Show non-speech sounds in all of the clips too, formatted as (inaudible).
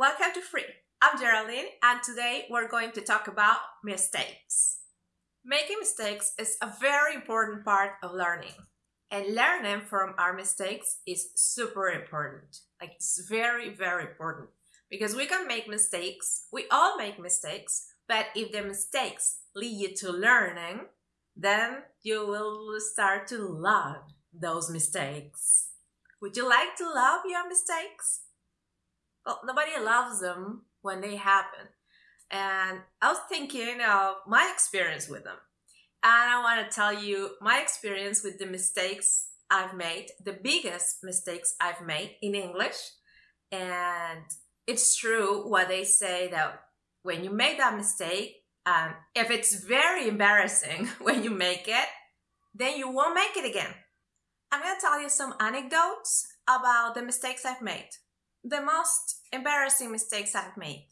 welcome to Free. I'm Geraldine, and today we're going to talk about mistakes. Making mistakes is a very important part of learning, and learning from our mistakes is super important. Like, it's very, very important because we can make mistakes, we all make mistakes, but if the mistakes lead you to learning, then you will start to love those mistakes. Would you like to love your mistakes? Well, nobody loves them when they happen. And I was thinking of my experience with them. And I want to tell you my experience with the mistakes I've made, the biggest mistakes I've made in English. And it's true what they say that when you make that mistake, um, if it's very embarrassing (laughs) when you make it, then you won't make it again. I'm going to tell you some anecdotes about the mistakes I've made. The most embarrassing mistakes I've made.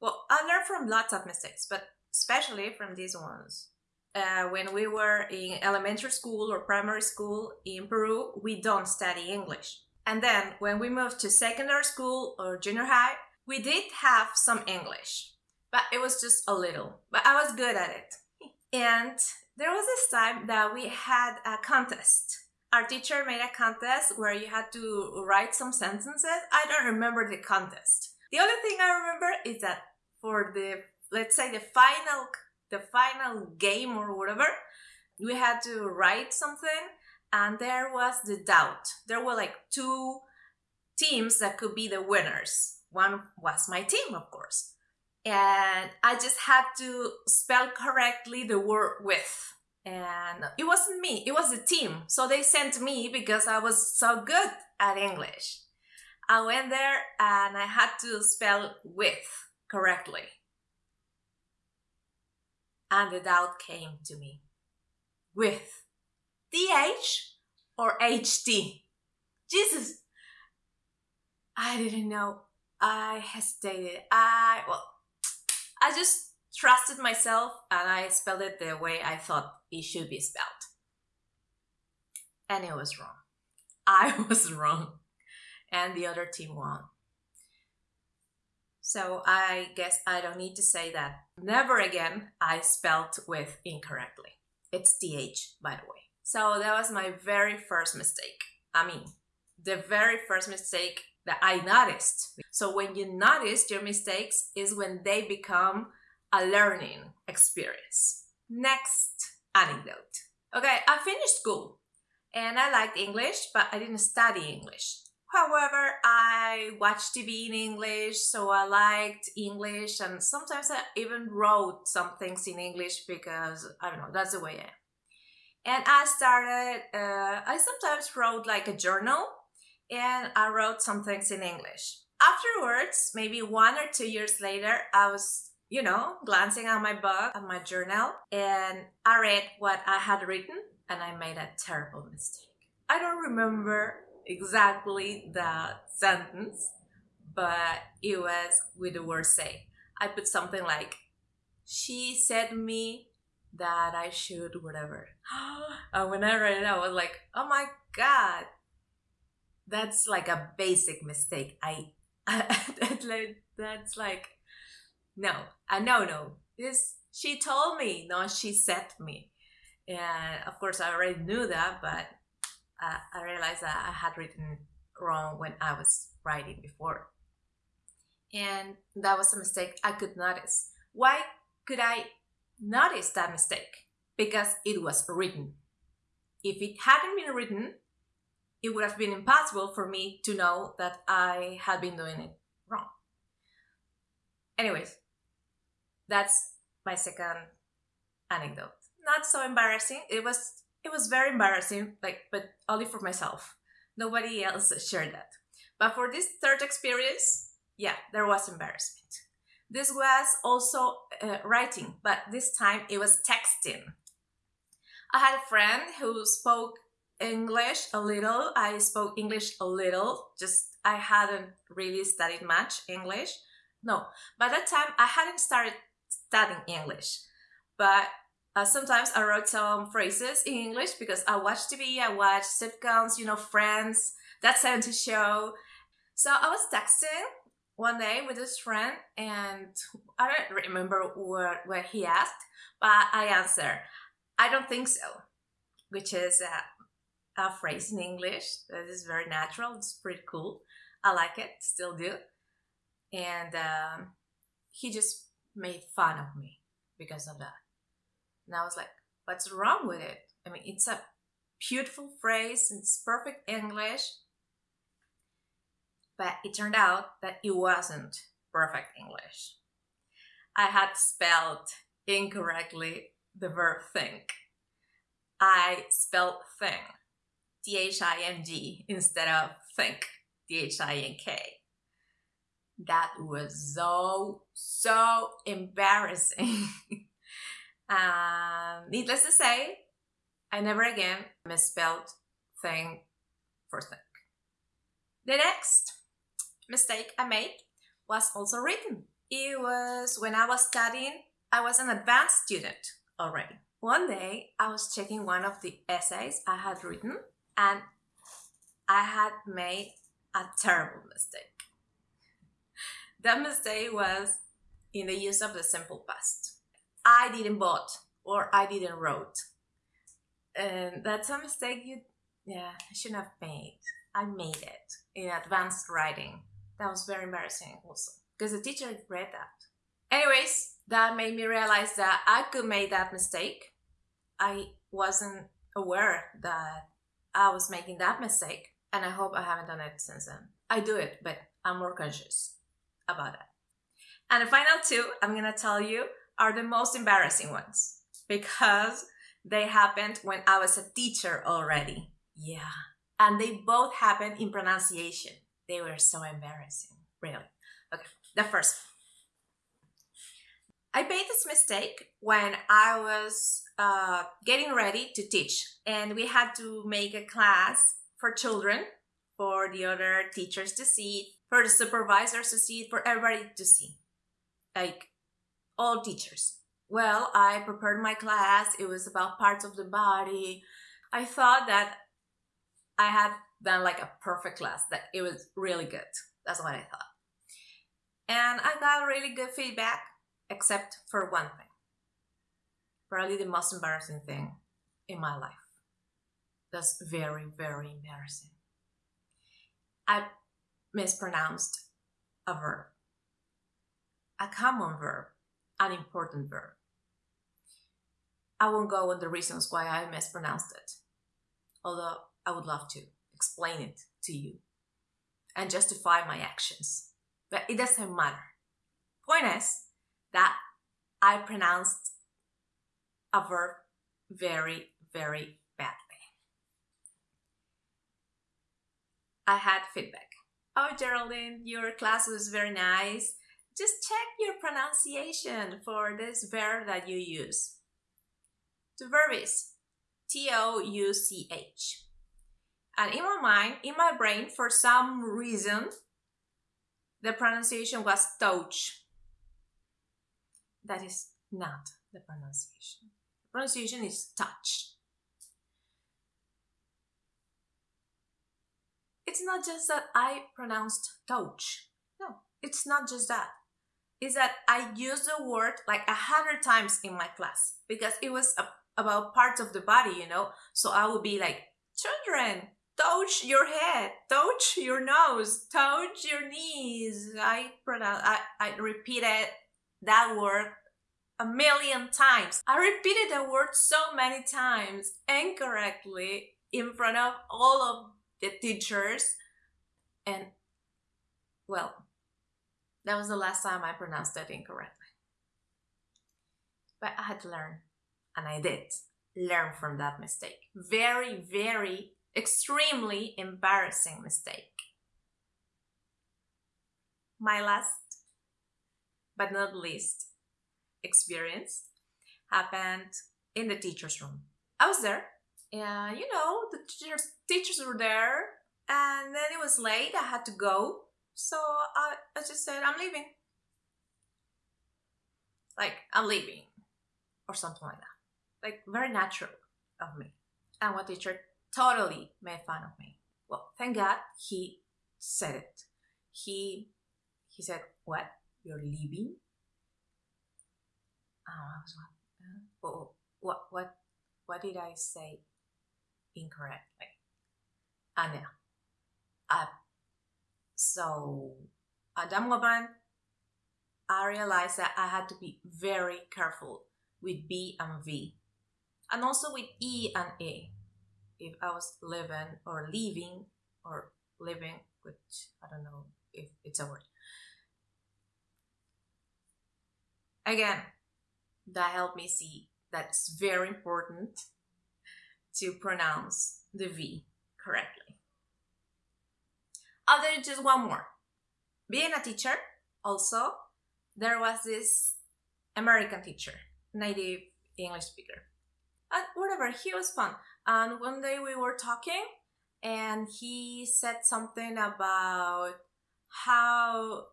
Well, I learned from lots of mistakes, but especially from these ones. Uh, when we were in elementary school or primary school in Peru, we don't study English. And then when we moved to secondary school or junior high, we did have some English, but it was just a little. But I was good at it. And there was this time that we had a contest our teacher made a contest where you had to write some sentences. I don't remember the contest. The only thing I remember is that for the let's say the final the final game or whatever, we had to write something and there was the doubt. There were like two teams that could be the winners. One was my team, of course. And I just had to spell correctly the word with and it wasn't me it was the team. So they sent me because i was so good at english. I went there and i had to spell with correctly. And the doubt came to me. With th or ht jesus! I didn't know. I hesitated. I well i just trusted myself and I spelled it the way I thought it should be spelled. And it was wrong. (laughs) I was wrong. And the other team won. So I guess I don't need to say that. Never again I spelled with incorrectly. It's TH, by the way. So that was my very first mistake. I mean, the very first mistake that I noticed. So when you notice your mistakes is when they become a learning experience. Next anecdote. Okay, I finished school and I liked English, but I didn't study English. However, I watched TV in English, so I liked English, and sometimes I even wrote some things in English because I don't know, that's the way I am. And I started, uh, I sometimes wrote like a journal and I wrote some things in English. Afterwards, maybe one or two years later, I was you know, glancing at my book, at my journal, and I read what I had written and I made a terrible mistake. I don't remember exactly the sentence, but it was with the word say. I put something like, she said me that I should whatever. (gasps) and when I read it, I was like, oh my god, that's like a basic mistake. I, (laughs) that's like, that's like no, a no no. This she told me, no, she said me. And of course, I already knew that, but I, I realized that I had written wrong when I was writing before. And that was a mistake I could notice. Why could I notice that mistake? Because it was written. If it hadn't been written, it would have been impossible for me to know that I had been doing it wrong. Anyways, that's my second anecdote. Not so embarrassing. It was it was very embarrassing, like but only for myself. Nobody else shared that. But for this third experience, yeah, there was embarrassment. This was also uh, writing, but this time it was texting. I had a friend who spoke English a little. I spoke English a little, just I hadn't really studied much English. No, by that time I hadn't started studying English. But uh, sometimes I wrote some phrases in English because I watch TV, I watch sitcoms, you know, Friends, That '70s Show. So I was texting one day with this friend, and I don't remember what, what he asked, but I answered, I don't think so, which is a, a phrase in English that is very natural. It's pretty cool. I like it, still do. And um, he just made fun of me because of that. And I was like, what's wrong with it? I mean, it's a beautiful phrase, it's perfect English. But it turned out that it wasn't perfect English. I had spelled incorrectly the verb think. I spelled thing, T H I N G, instead of think, T H I N K. That was so, so embarrassing. (laughs) um, needless to say, I never again misspelled thing for thing The next mistake I made was also written. It was when I was studying, I was an advanced student already. One day I was checking one of the essays I had written and I had made a terrible mistake. That mistake was in the use of the simple past. I didn't bought or I didn't wrote. And that's a mistake you, yeah, I shouldn't have made. I made it in advanced writing. That was very embarrassing also because the teacher read that. Anyways, that made me realize that I could make that mistake. I wasn't aware that I was making that mistake and I hope I haven't done it since then. I do it, but I'm more conscious about it. And the final two I'm going to tell you are the most embarrassing ones because they happened when I was a teacher already. Yeah. And they both happened in pronunciation. They were so embarrassing, really. Okay, the first. I made this mistake when I was uh, getting ready to teach, and we had to make a class for children, for the other teachers to see, for the supervisors to see, for everybody to see. Like all teachers. Well, I prepared my class, it was about parts of the body. I thought that I had done like a perfect class, that it was really good. That's what I thought. And I got really good feedback, except for one thing. Probably the most embarrassing thing in my life. That's very, very embarrassing. I mispronounced a verb, a common verb, an important verb. I won't go on the reasons why I mispronounced it, although I would love to explain it to you and justify my actions. But it doesn't matter. Point is that I pronounced a verb very, very I had feedback. Oh, Geraldine, your class was very nice. Just check your pronunciation for this verb that you use. The verb is T O U C H. And in my mind, in my brain, for some reason, the pronunciation was touch. That is not the pronunciation. The pronunciation is touch. It's not just that I pronounced touch. No, it's not just that. It's that I used the word like a hundred times in my class because it was a, about parts of the body, you know. So I would be like, children, touch your head, touch your nose, touch your knees. I pronounce, I, I repeated that word a million times. I repeated the word so many times incorrectly in front of all of the teachers. And well, that was the last time I pronounced that incorrectly. But I had to learn, and I did learn from that mistake. Very, very extremely embarrassing mistake. My last, but not least, experience happened in the teacher's room. I was there, and you know, the teachers, teachers were there, and then it was late, I had to go, so I, I just said, I'm leaving. Like, I'm leaving, or something like that. Like, very natural of me. And what teacher totally made fun of me. Well, thank God he said it. He he said, What? You're leaving? Oh, I was like, oh, what, what, what did I say incorrectly? Anna. Uh, so that moment, I realized that I had to be very careful with B and V, and also with E and A. If I was living or leaving or living, which I don't know if it's a word. Again, that helped me see that it's very important to pronounce the V correctly. Do just one more. Being a teacher, also, there was this American teacher, native English speaker. And whatever, he was fun. And one day we were talking, and he said something about how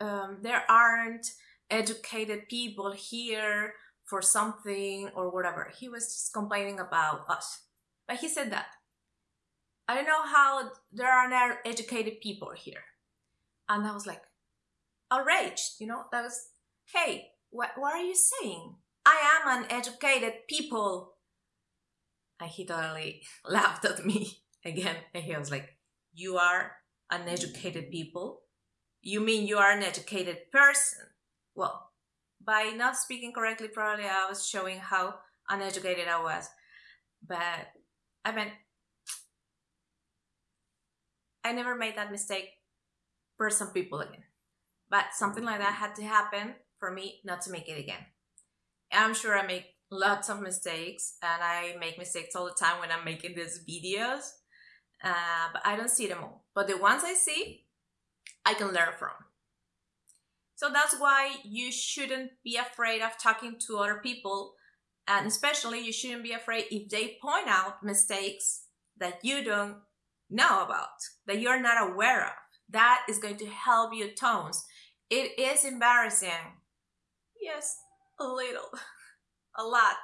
um, there aren't educated people here for something or whatever. He was just complaining about us. But he said that. I don't know how there are educated people here. And I was like, outraged, you know? That was, hey, what, what are you saying? I am an educated people. And he totally (laughs) laughed at me (laughs) again. And he was like, you are an educated people? You mean you are an educated person? well, by not speaking correctly, probably I was showing how uneducated I was. But I mean, I never made that mistake for some people again. But something like that had to happen for me not to make it again. I'm sure I make lots of mistakes and I make mistakes all the time when I'm making these videos. Uh, but I don't see them all. But the ones I see, I can learn from. So that's why you shouldn't be afraid of talking to other people. And especially, you shouldn't be afraid if they point out mistakes that you don't know about, that you're not aware of. That is going to help your tones. It is embarrassing. Yes, a little, (laughs) a lot.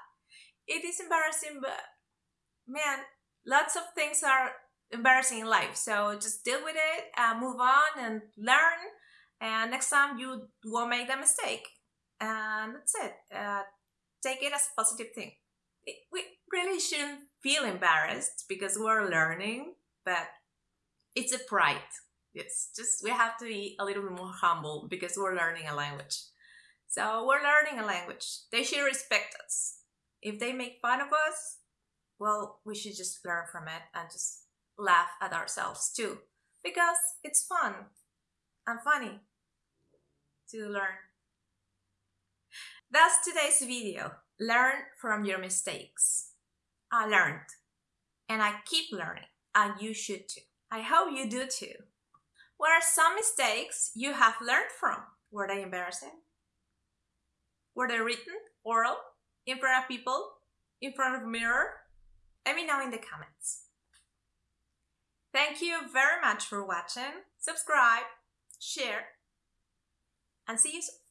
It is embarrassing, but man, lots of things are embarrassing in life. So just deal with it, and move on, and learn and next time you won't make that mistake and that's it uh, take it as a positive thing. We really shouldn't feel embarrassed because we're learning but it's a pride. It's just we have to be a little bit more humble because we're learning a language. So we're learning a language. They should respect us. If they make fun of us well we should just learn from it and just laugh at ourselves too because it's fun and funny to learn. That's today's video. Learn from your mistakes. I learned and I keep learning and you should too. I hope you do too. What are some mistakes you have learned from? Were they embarrassing? Were they written, oral, in front of people, in front of a mirror? Let me know in the comments. Thank you very much for watching. Subscribe, share, and see you soon.